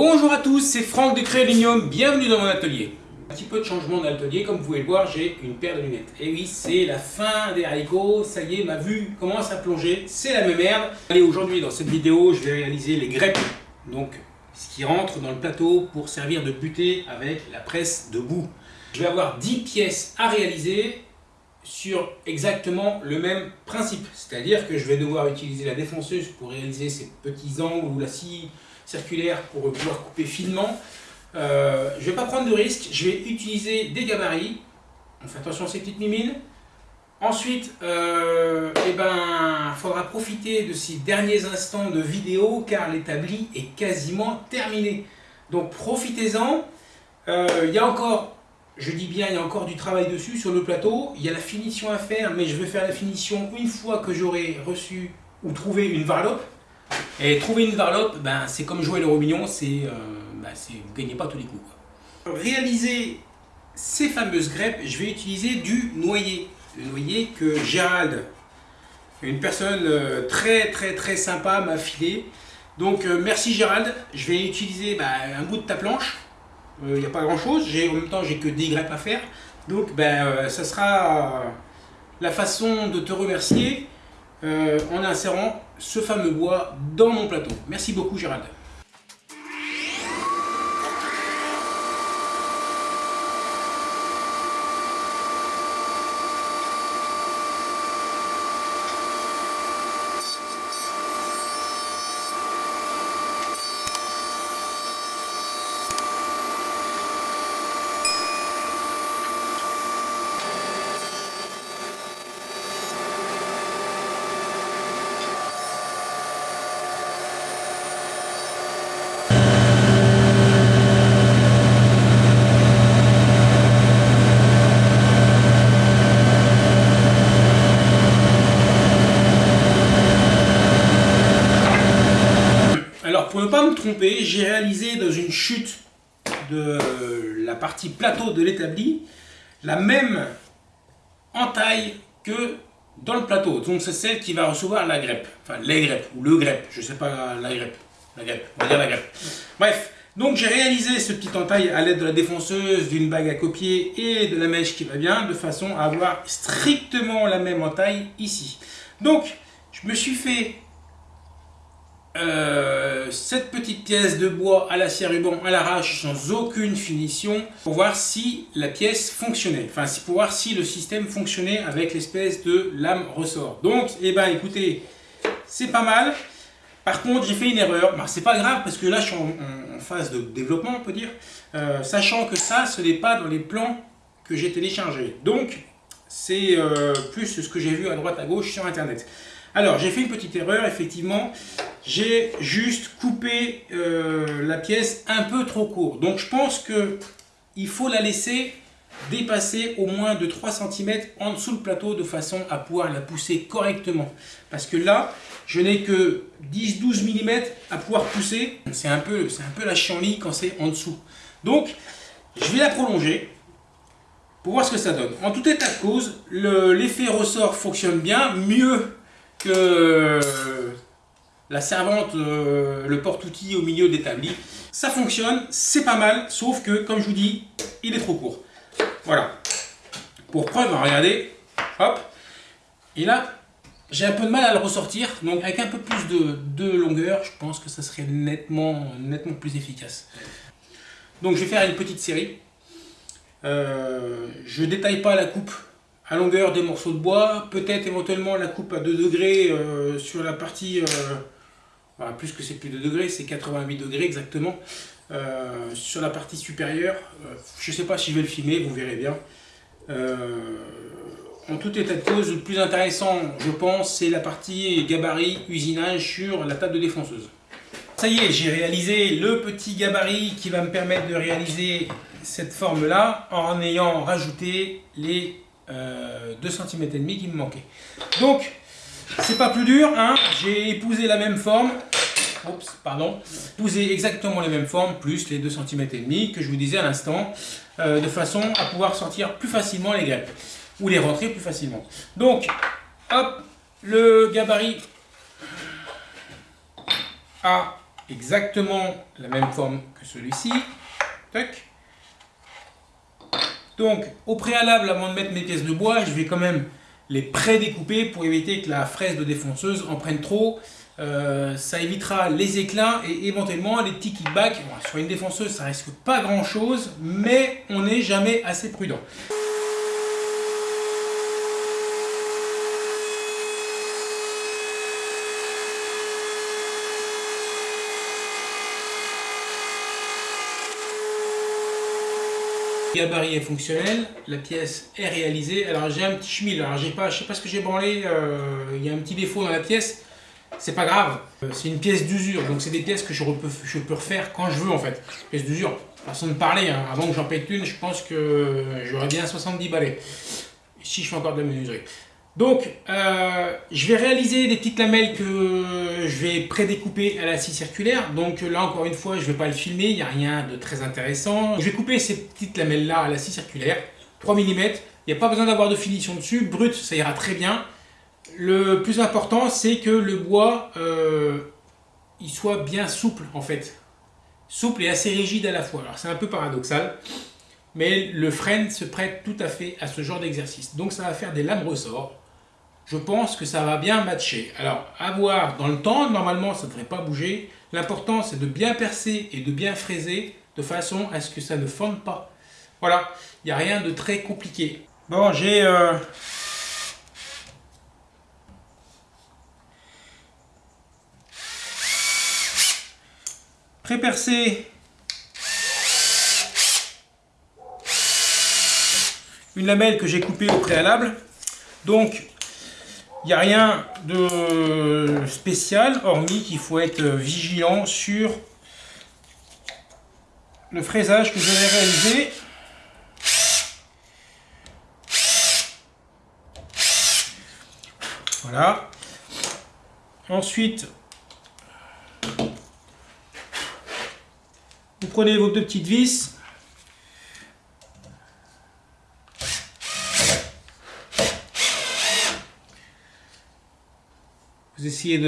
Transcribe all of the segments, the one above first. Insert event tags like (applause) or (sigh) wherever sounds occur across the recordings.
Bonjour à tous, c'est Franck de Créolinium, bienvenue dans mon atelier. Un petit peu de changement d'atelier, comme vous pouvez le voir, j'ai une paire de lunettes. Et oui, c'est la fin des haricots, ça y est, ma vue commence à plonger, c'est la même merde. Allez, aujourd'hui, dans cette vidéo, je vais réaliser les grèpes, donc ce qui rentre dans le plateau pour servir de butée avec la presse debout. Je vais avoir 10 pièces à réaliser sur exactement le même principe. C'est-à-dire que je vais devoir utiliser la défonceuse pour réaliser ces petits angles ou la scie circulaire pour pouvoir couper finement. Euh, je ne vais pas prendre de risque, je vais utiliser des gabarits. On fait attention à ces petites mimines. Ensuite, euh, eh ben, faudra profiter de ces derniers instants de vidéo car l'établi est quasiment terminé. Donc profitez-en. Euh, il y a encore je dis bien, il y a encore du travail dessus sur le plateau. Il y a la finition à faire, mais je vais faire la finition une fois que j'aurai reçu ou trouvé une varlope. Et trouver une varlope, ben, c'est comme jouer le robignon, c'est, euh, ben, vous ne gagnez pas tous les coups. Pour réaliser ces fameuses grèpes, je vais utiliser du noyer. Le noyer que Gérald, une personne euh, très très très sympa, m'a filé. Donc euh, merci Gérald, je vais utiliser ben, un bout de ta planche il n'y a pas grand chose, en même temps j'ai que des greffes à faire, donc ben, euh, ça sera la façon de te remercier euh, en insérant ce fameux bois dans mon plateau. Merci beaucoup Gérald. J'ai réalisé dans une chute de la partie plateau de l'établi la même entaille que dans le plateau. Donc c'est celle qui va recevoir la grèpe. Enfin les grèpes, ou le grèpe, je sais pas la grèpe. La grèpe, on va dire la grèpe. Bref, donc j'ai réalisé ce petit entaille à l'aide de la défonceuse, d'une bague à copier et de la mèche qui va bien, de façon à avoir strictement la même entaille ici. Donc, je me suis fait euh, cette petite pièce de bois à l'acier ruban à l'arrache sans aucune finition pour voir si la pièce fonctionnait, enfin pour voir si le système fonctionnait avec l'espèce de lame ressort. Donc, eh ben écoutez, c'est pas mal. Par contre, j'ai fait une erreur. Bah, c'est pas grave parce que là, je suis en, phase de développement, on peut dire. Euh, sachant que ça, ce n'est pas dans les plans que j'ai téléchargés. Donc, c'est euh, plus ce que j'ai vu à droite à gauche sur Internet. Alors, j'ai fait une petite erreur, effectivement. J'ai juste coupé euh, la pièce un peu trop court. Donc, je pense qu'il faut la laisser dépasser au moins de 3 cm en dessous le plateau de façon à pouvoir la pousser correctement. Parce que là, je n'ai que 10-12 mm à pouvoir pousser. C'est un, peu, un peu la chienlit quand c'est en dessous. Donc, je vais la prolonger pour voir ce que ça donne. En tout état de cause, l'effet ressort fonctionne bien, mieux que la servante, euh, le porte-outil au milieu d'établi. Ça fonctionne, c'est pas mal, sauf que, comme je vous dis, il est trop court. Voilà. Pour preuve, regardez, hop, et là, j'ai un peu de mal à le ressortir, donc avec un peu plus de, longueur, je pense que ça serait nettement, nettement plus efficace. Donc je vais faire une petite série. Euh, je détaille pas la coupe à longueur des morceaux de bois, peut-être éventuellement la coupe à 2 degrés euh, sur la partie, euh, plus que c'est plus de degrés, c'est 88 degrés exactement, euh, sur la partie supérieure. je ne sais pas si je vais le filmer, vous verrez bien. en tout état de cause, le plus intéressant, je pense, c'est la partie gabarit, usinage sur la table de défonceuse. Ça y est, j'ai réalisé le petit gabarit qui va me permettre de réaliser cette forme-là en ayant rajouté les 2 euh, cm et demi qui me manquait. Donc, c'est pas plus dur, hein. j'ai épousé la même forme, Oups, pardon, épousé exactement les mêmes formes, plus les 2 cm et demi que je vous disais à l'instant, euh, de façon à pouvoir sortir plus facilement les greffes, ou les rentrer plus facilement. Donc, hop, le gabarit à exactement la même forme que celui-ci. Donc, au préalable, avant de mettre mes pièces de bois, je vais quand même les pré-découper pour éviter que la fraise de défonceuse en prenne trop. Euh, ça évitera les éclats et éventuellement les petits kickbacks. sur une défonceuse, ça risque pas grand chose, mais on n'est jamais assez prudent. Gabarit est fonctionnel, la pièce est réalisée. Alors j'ai un petit schmil, alors j'ai pas, je sais pas ce que j'ai branlé, euh, il y a un petit défaut dans la pièce, c'est pas grave. Euh, c'est une pièce d'usure, donc c'est des pièces que je peux, je peux refaire quand je veux en fait. Pièce d'usure, façon de parler, hein. avant que j'en pète une, je pense que j'aurais bien 70 balais. Si je fais encore de la menuiserie. Donc, euh, je vais réaliser des petites lamelles que je vais prédécouper à la scie circulaire. Donc là, encore une fois, je ne vais pas le filmer, il n'y a rien de très intéressant. Je vais couper ces petites lamelles-là à la scie circulaire, 3 mm. Il n'y a pas besoin d'avoir de finition dessus, brut, ça ira très bien. Le plus important, c'est que le bois, euh, il soit bien souple, en fait. Souple et assez rigide à la fois. Alors, c'est un peu paradoxal mais le frêne se prête tout à fait à ce genre d'exercice. Donc ça va faire des lames ressorts je pense que ça va bien matcher. Alors, à voir dans le temps, normalement ça ne devrait pas bouger. L'important c'est de bien percer et de bien fraiser de façon à ce que ça ne fonde pas. Voilà, il n'y a rien de très compliqué. Bon, j'ai... Euh... pré-percé une lamelle que j'ai coupée au préalable. Donc, il n'y a rien de spécial, hormis qu'il faut être vigilant sur le fraisage que je vais réaliser. Voilà. Ensuite, vous prenez vos deux petites vis essayez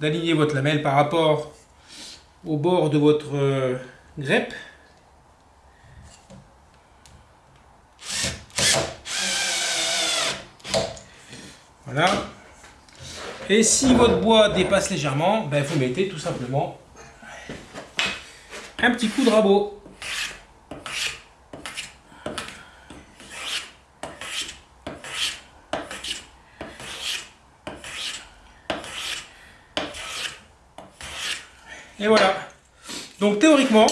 d'aligner votre lamelle par rapport au bord de votre euh, grèpe. Voilà. Et si votre bois dépasse légèrement, ben vous mettez tout simplement un petit coup de rabot. Et voilà. Donc théoriquement,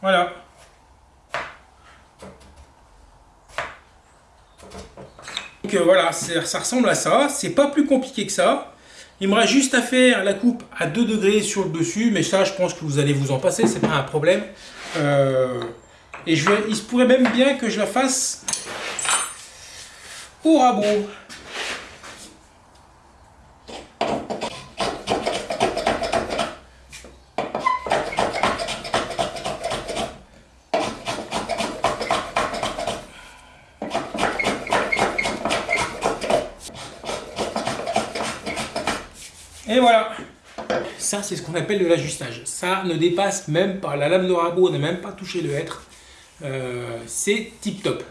voilà. Donc euh, voilà, ça ressemble à ça. C'est pas plus compliqué que ça. Il me reste juste à faire la coupe à 2 degrés sur le dessus, mais ça, je pense que vous allez vous en passer, c'est pas un problème. Euh, et je vais, il se pourrait même bien que je la fasse au rabot. Et voilà. Ça, c'est ce qu'on appelle de l'ajustage. Ça ne dépasse même pas. La lame de rabot n'a même pas touché le hêtre. Euh, c'est tip top.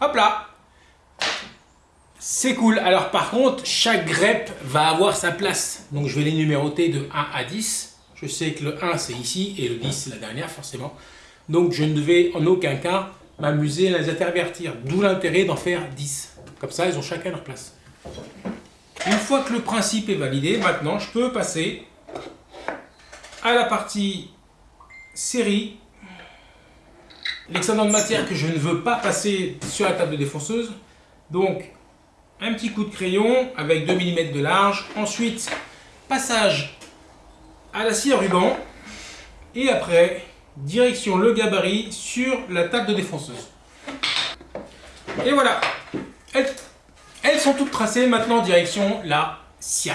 Hop là C'est cool. Alors par contre, chaque grep va avoir sa place. Donc je vais les numéroter de 1 à 10. Je sais que le 1 c'est ici et le 10 c'est la dernière forcément. Donc je ne vais en aucun cas m'amuser à les intervertir. D'où l'intérêt d'en faire 10. Comme ça, ils ont chacun leur place. Une fois que le principe est validé, maintenant je peux passer à la partie série. L'excédent de matière que je ne veux pas passer sur la table de défonceuse. Donc, un petit coup de crayon avec 2 mm de large. Ensuite, passage à la scie à ruban. Et après, direction le gabarit sur la table de défonceuse. Et voilà. Elles sont toutes tracées, maintenant en direction la scie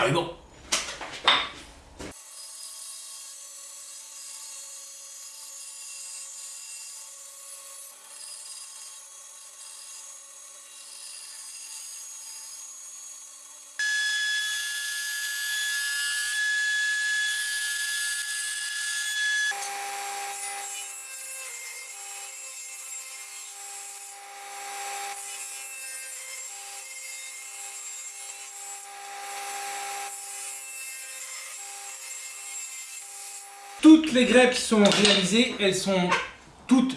Toutes les grèves qui sont réalisées, elles sont toutes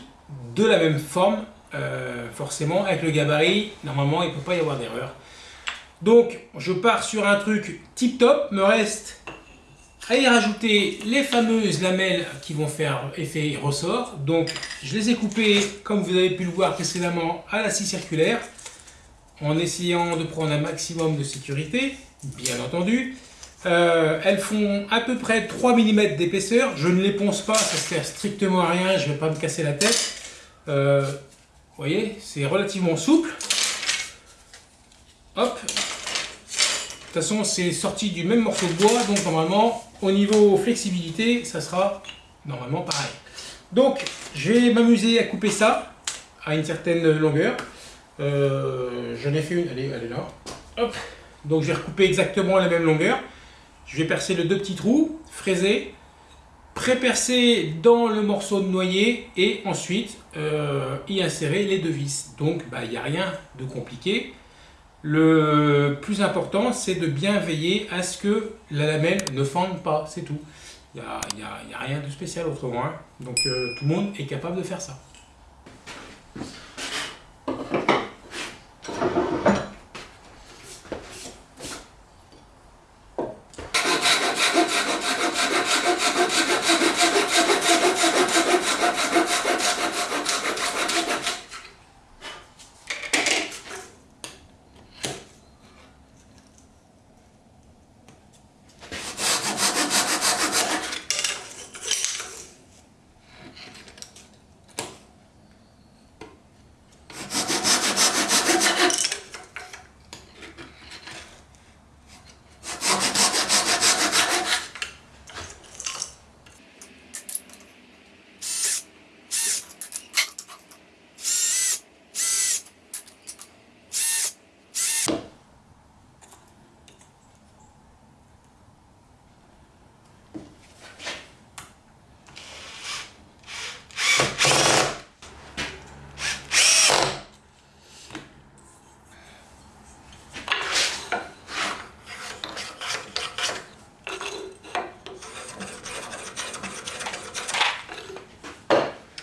de la même forme, euh, forcément, avec le gabarit, normalement il ne peut pas y avoir d'erreur. Donc je pars sur un truc tip top, me reste à y rajouter les fameuses lamelles qui vont faire effet ressort. Donc je les ai coupées, comme vous avez pu le voir précédemment, à la scie circulaire, en essayant de prendre un maximum de sécurité, bien entendu. Euh, elles font à peu près 3 mm d'épaisseur. Je ne les ponce pas, ça sert strictement à rien, je ne vais pas me casser la tête. Euh, vous voyez, c'est relativement souple. Hop. De toute façon, c'est sorti du même morceau de bois, donc normalement, au niveau flexibilité, ça sera normalement pareil. Donc, je vais m'amuser à couper ça à une certaine longueur. Euh, je n'ai fait une, allez, est là. Donc, je vais recouper exactement la même longueur. Je vais percer les deux petits trous, fraiser, pré-percer dans le morceau de noyer et ensuite euh, y insérer les deux vis. Donc bah, il n'y a rien de compliqué. Le plus important c'est de bien veiller à ce que la lamelle ne fende pas, c'est tout. Il n'y a, rien de spécial autrement. Hein. Donc euh, tout le monde est capable de faire ça.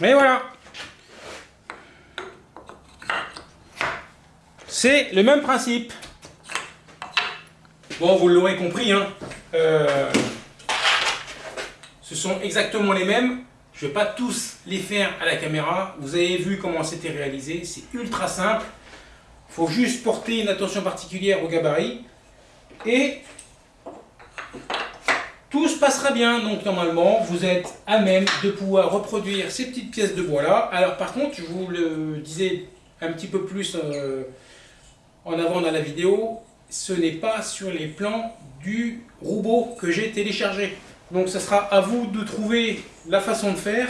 Et voilà. C'est le même principe. Bon, vous l'aurez compris, hein. Euh, ce sont exactement les mêmes. Je ne vais pas tous les faire à la caméra. Vous avez vu comment c'était réalisé. C'est ultra simple. Il faut juste porter une attention particulière au gabarit. Et tout se passera bien, donc normalement vous êtes à même de pouvoir reproduire ces petites pièces de bois là. Alors par contre, je vous le disais un petit peu plus euh, en avant dans la vidéo, ce n'est pas sur les plans du robot que j'ai téléchargé. Donc ce sera à vous de trouver la façon de faire.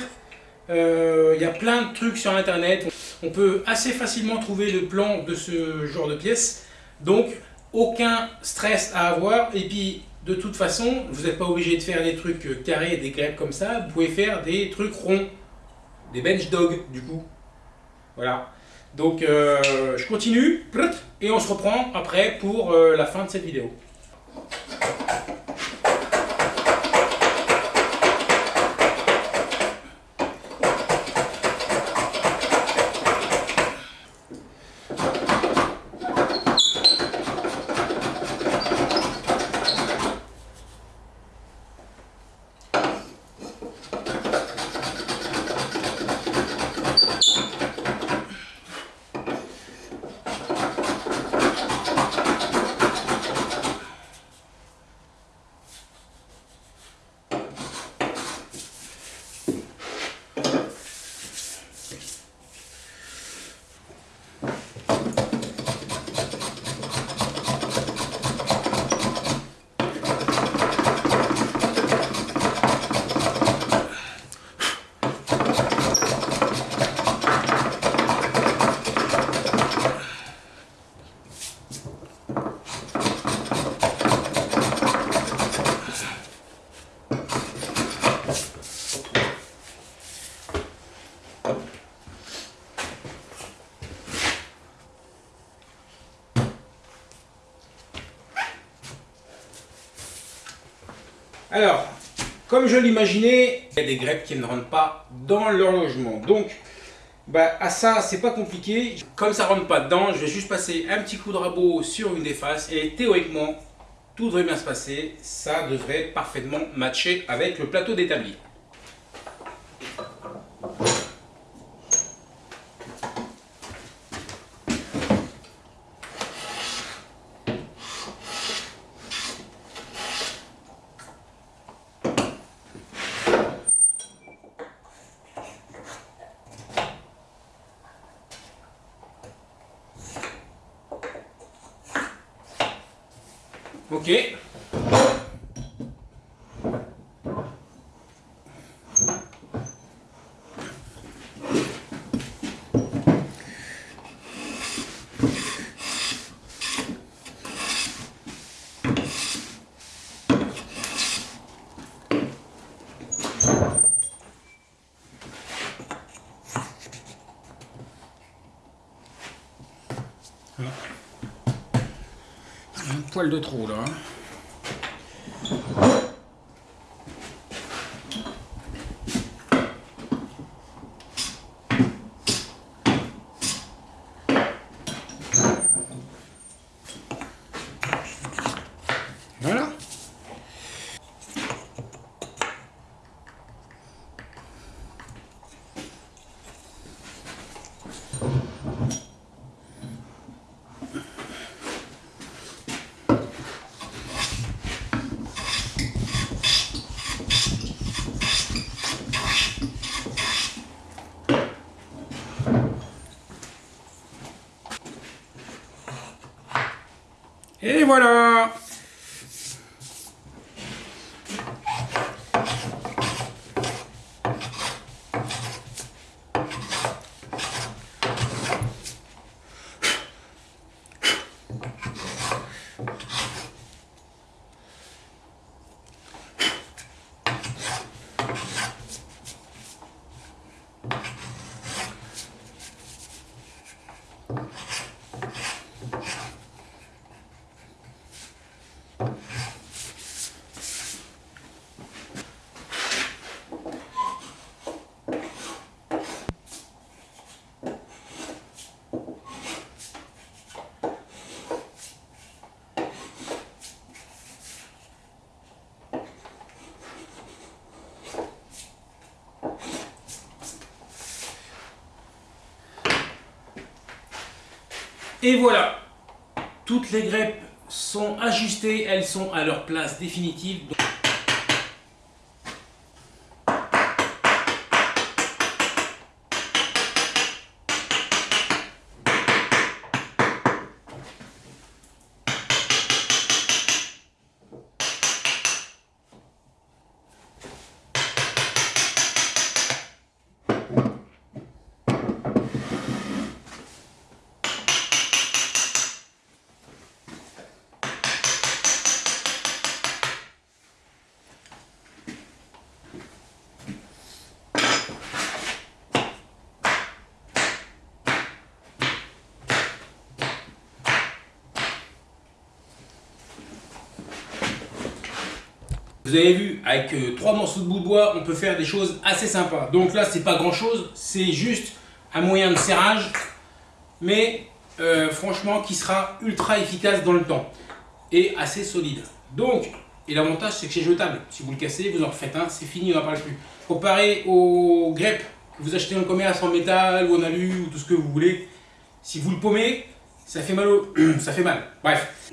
Euh, il y a plein de trucs sur internet. On peut assez facilement trouver le plan de ce genre de pièces. Donc aucun stress à avoir. Et puis de toute façon, vous n'êtes pas obligé de faire des trucs euh, carrés, des crêpes comme ça. Vous pouvez faire des trucs ronds, des bench dogs du coup. Voilà. Donc euh, je continue et on se reprend après pour euh, la fin de cette vidéo. Alors, Comme je l'imaginais, il y a des greppes qui ne rentrent pas dans leur logement. Donc, bah, à ça, c'est pas compliqué. Comme ça rentre pas dedans, je vais juste passer un petit coup de rabot sur une des faces et théoriquement, tout devrait bien se passer. Ça devrait parfaitement matcher avec le plateau d'établi. Ok. Un de trop là. hein. Voilà. Et voilà Et voilà, toutes les greppes sont ajustées, elles sont à leur place définitive. Vous avez vu, avec euh, trois morceaux de bout de bois, on peut faire des choses assez sympas. Donc là, c'est pas grand chose, c'est juste un moyen de serrage, mais euh, franchement, qui sera ultra efficace dans le temps et assez solide. Donc, et l'avantage, c'est que c'est jetable. Si vous le cassez, vous en refaites un, c'est fini, on n'en parle plus. Comparé aux greppes que vous achetez en commerce en métal ou en alu ou tout ce que vous voulez, si vous le paumez, ça fait mal. Au... (clears throat) ça fait mal. Bref.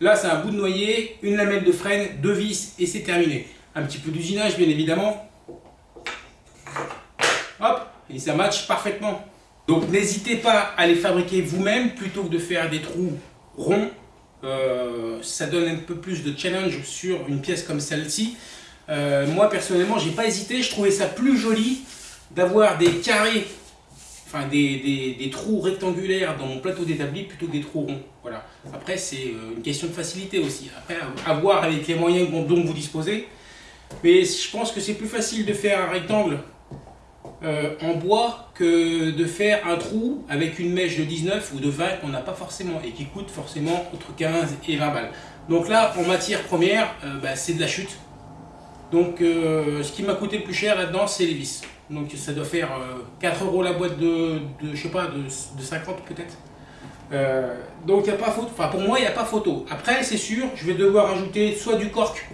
Là, c'est un bout de noyer, une lamelle de freine, deux vis et c'est terminé. Un petit peu d'usinage, bien évidemment. Hop, et ça match parfaitement. Donc, n'hésitez pas à les fabriquer vous-même plutôt que de faire des trous ronds. Euh, ça donne un peu plus de challenge sur une pièce comme celle-ci. Euh, moi, personnellement, j'ai pas hésité. Je trouvais ça plus joli d'avoir des carrés enfin des, des, trous rectangulaires dans mon plateau d'établi plutôt que des trous ronds. Voilà. Après, c'est une question de facilité aussi. Après, à voir avec les moyens dont vous disposez. Mais je pense que c'est plus facile de faire un rectangle euh, en bois que de faire un trou avec une mèche de 19 ou de 20 qu'on n'a pas forcément et qui coûte forcément entre 15 et 20 balles. Donc là, en matière première, euh, bah, c'est de la chute. Donc euh, ce qui m'a coûté le plus cher là-dedans, c'est les vis. Donc ça doit faire 4 euros la boîte de, de je sais pas, de, de 50 peut-être. donc il a pas photo, enfin pour moi il n'y a pas photo. Après c'est sûr, je vais devoir ajouter soit du cork,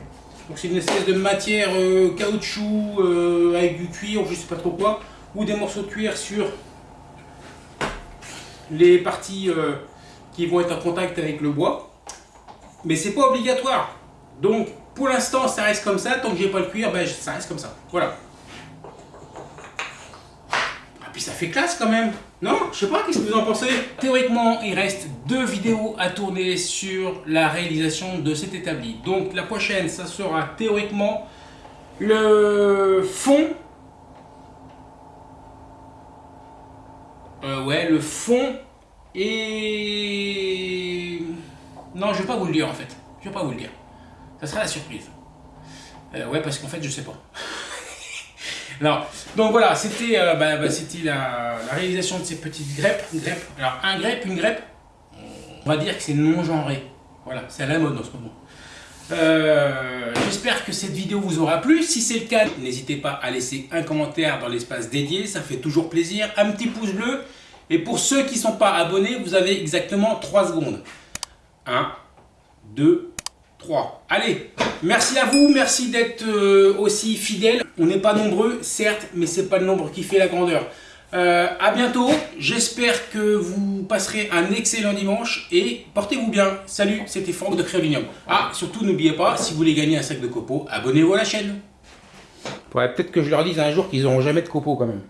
donc c'est une espèce de matière caoutchouc avec du cuir ou je sais pas trop quoi, ou des morceaux de cuir sur les parties qui vont être en contact avec le bois. Mais c'est pas obligatoire. Donc pour l'instant ça reste comme ça, tant que j'ai pas le cuir, ben, ça reste comme ça. Voilà. Puis ça fait classe quand même. Non Je sais pas, qu'est-ce que vous en pensez? Théoriquement, il reste deux vidéos à tourner sur la réalisation de cet établi. Donc la prochaine, ça sera théoriquement le fond. Euh, ouais, le fond et... Non, je vais pas vous le dire en fait. Je vais pas vous le dire. Ça sera la surprise. Euh, ouais, parce qu'en fait, je sais pas. Non. Donc voilà, c'était euh, bah, bah, la, réalisation de ces petites grèpes. Alors, un grèpe, une grèpe, on va dire que c'est non-genré. Voilà, c'est à la mode en ce moment. Euh, j'espère que cette vidéo vous aura plu. Si c'est le cas, n'hésitez pas à laisser un commentaire dans l'espace dédié. Ça fait toujours plaisir. Un petit pouce bleu. Et pour ceux qui ne sont pas abonnés, vous avez exactement 3 secondes. 1, 2, 3. Allez, merci à vous, merci d'être euh, aussi fidèles. On n'est pas nombreux, certes, mais ce n'est pas le nombre qui fait la grandeur. Euh, à bientôt, j'espère que vous passerez un excellent dimanche et portez-vous bien. Salut, c'était Franck de Créolinium. Ah, surtout n'oubliez pas, si vous voulez gagner un sac de copeaux, abonnez-vous à la chaîne. Peut-être que je leur dise un jour qu'ils n'auront jamais de copeaux quand même.